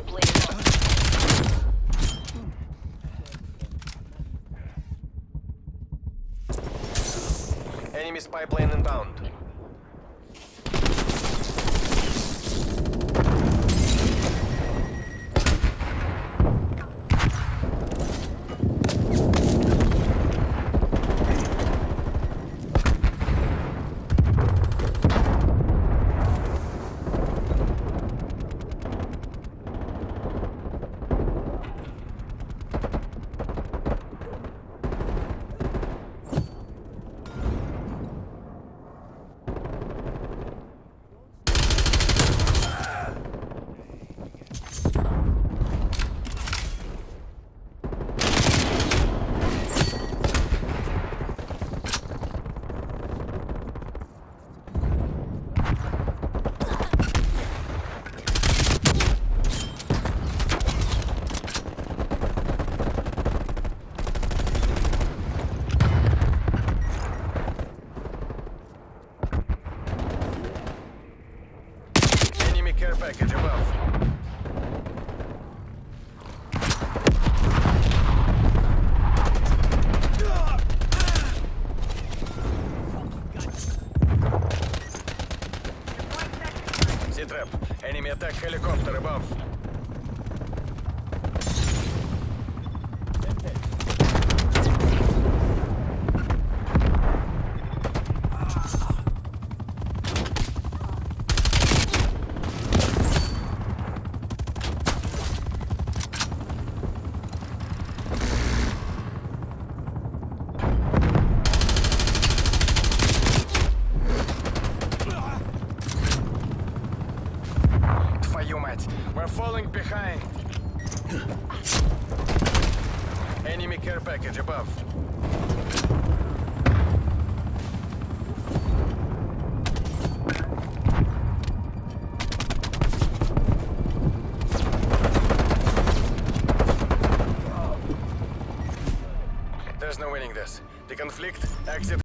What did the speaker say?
Contact with spy plane. Enemy spy plane inbound. Care package above. Enemy attack helicopter above. We're falling behind. Enemy care package above. There's no winning this. The conflict, exit